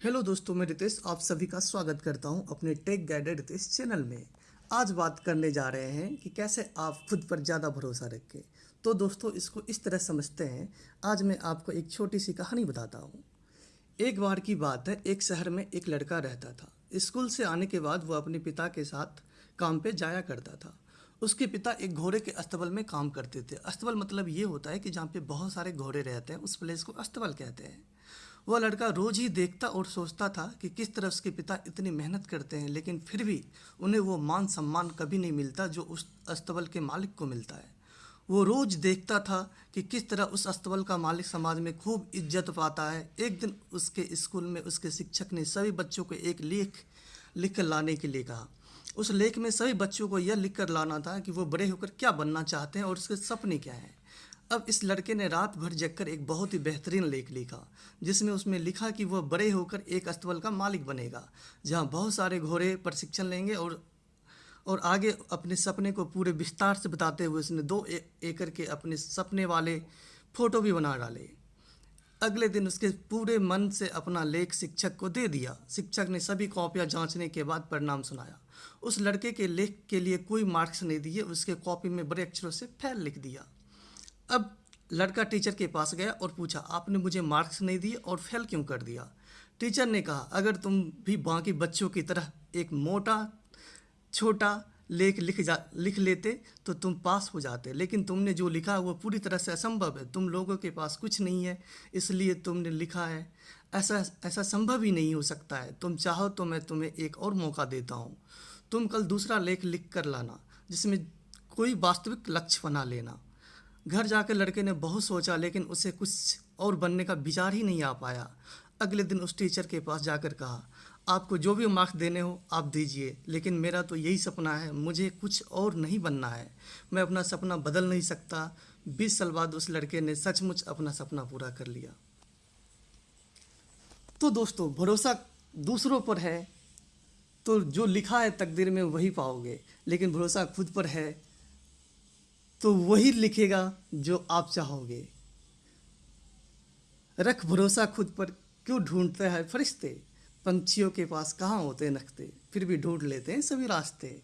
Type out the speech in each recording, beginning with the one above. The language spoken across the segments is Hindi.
हेलो दोस्तों, मैं रितेश आप सभी का स्वागत करता हूँ अपने टेक गाइडेड रितेश चैनल में। आज बात करने जा रहे हैं कि कैसे आप खुद पर ज़्यादा भरोसा रखें। तो दोस्तों, इसको इस तरह समझते हैं। आज मैं आपको एक छोटी सी कहानी बताता हूँ। एक बार की बात है, एक शहर में एक लड़का रहता था। स्कूल से आने के बाद वह अपने पिता के साथ काम पर जाया करता था। उसके पिता एक घोड़े के अस्तबल में काम करते थे। अस्तबल मतलब ये होता है कि जहाँ पे बहुत सारे घोड़े रहते हैं, उस प्लेस को अस्तबल कहते हैं। वह लड़का रोज़ ही देखता और सोचता था कि किस तरह उसके पिता इतनी मेहनत करते हैं, लेकिन फिर भी उन्हें वो मान सम्मान कभी नहीं मिलता जो उस अस्तबल के मालिक को मिलता है। वो रोज़ देखता था कि किस तरह उस अस्तबल का मालिक समाज में खूब इज़्ज़त पाता है। एक दिन उसके स्कूल में उसके शिक्षक ने सभी बच्चों को एक लेख लिख कर लाने के लिए कहा। उस लेख में सभी बच्चों को यह लिख कर लाना था कि वो बड़े होकर क्या बनना चाहते हैं और उसके सपने क्या हैं। अब इस लड़के ने रात भर जगकर एक बहुत ही बेहतरीन लेख लिखा जिसमें उसमें लिखा कि वह बड़े होकर एक अस्तबल का मालिक बनेगा जहाँ बहुत सारे घोड़े प्रशिक्षण लेंगे और और आगे अपने सपने को पूरे विस्तार से बताते हुए उसने दो ए, एकड़ के अपने सपने वाले फ़ोटो भी बना डाले। अगले दिन उसके पूरे मन से अपना लेख शिक्षक को दे दिया। शिक्षक ने सभी कॉपियाँ जांचने के बाद परिणाम सुनाया। उस लड़के के लेख के लिए कोई मार्क्स नहीं दिए उसके कॉपी में बड़े अक्षरों से फैल लिख दिया। अब लड़का टीचर के पास गया और पूछा, आपने मुझे मार्क्स नहीं दिए और फेल क्यों कर दिया? टीचर ने कहा, अगर तुम भी बाकी बच्चों की तरह एक मोटा, छोटा लेख लिख जा, लिख लेते तो तुम पास हो जाते। लेकिन तुमने जो लिखा वो पूरी तरह से असंभव है। तुम लोगों के पास कुछ नहीं है, इसलिए तुमने लिखा है। ऐसा ऐसा संभव ही नहीं हो सकता है। तुम चाहो तो मैं तुम्हें एक और मौका देता हूँ। तुम कल दूसरा लेख लिख कर लाना, जिसमें कोई वास्तविक लक्ष्य बना लेना। घर जाकर लड़के ने बहुत सोचा, लेकिन उसे कुछ और बनने का विचार ही नहीं आ पाया। अगले दिन उस टीचर के पास जाकर कहा, आपको जो भी मार्क्स देने हो, आप दीजिए, लेकिन मेरा तो यही सपना है, मुझे कुछ और नहीं बनना है। मैं अपना सपना बदल नहीं सकता। बीस साल बाद उस लड़के ने सचमुच अपना सपना पूरा कर लिया। तो दोस्तों, भरोसा दूसरों पर है तो जो लिखा है तकदीर में वही पाओगे, लेकिन भरोसा खुद पर है। तो वही लिखेगा जो आप चाहोगे। रख भरोसा खुद पर, क्यों ढूंढते हैं फरिश्ते? पंछियों के पास कहाँ होते हैं नखते? फिर भी ढूंढ लेते हैं सभी रास्ते।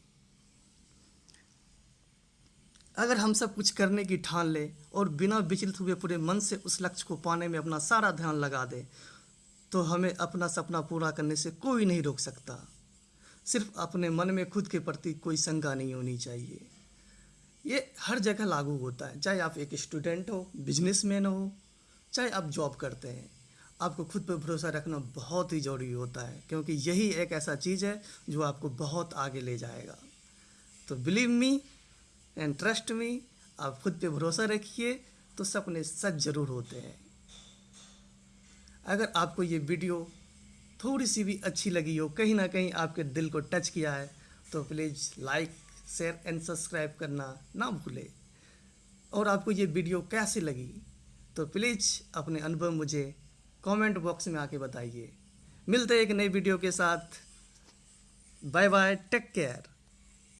अगर हम सब कुछ करने की ठान ले और बिना विचलित हुए पूरे मन से उस लक्ष्य को पाने में अपना सारा ध्यान लगा दे तो हमें अपना सपना पूरा करने से कोई नहीं रोक सकता। सिर्फ़ अपने मन में खुद के प्रति कोई शंका नहीं होनी चाहिए। ये हर जगह लागू होता है। चाहे आप एक स्टूडेंट हो, बिजनेसमैन हो, चाहे आप जॉब करते हैं, आपको खुद पर भरोसा रखना बहुत ही ज़रूरी होता है, क्योंकि यही एक ऐसा चीज़ है जो आपको बहुत आगे ले जाएगा। तो believe me and trust me आप खुद पे भरोसा रखिए तो सपने सच ज़रूर होते हैं। अगर आपको ये वीडियो थोड़ी सी भी अच्छी लगी हो, कहीं ना कहीं आपके दिल को टच किया है तो please like share and subscribe करना ना भूले। और आपको ये वीडियो कैसी लगी तो प्लीज़ अपने अनुभव मुझे कमेंट बॉक्स में आके बताइए। मिलते हैं एक नई वीडियो के साथ। Bye bye take care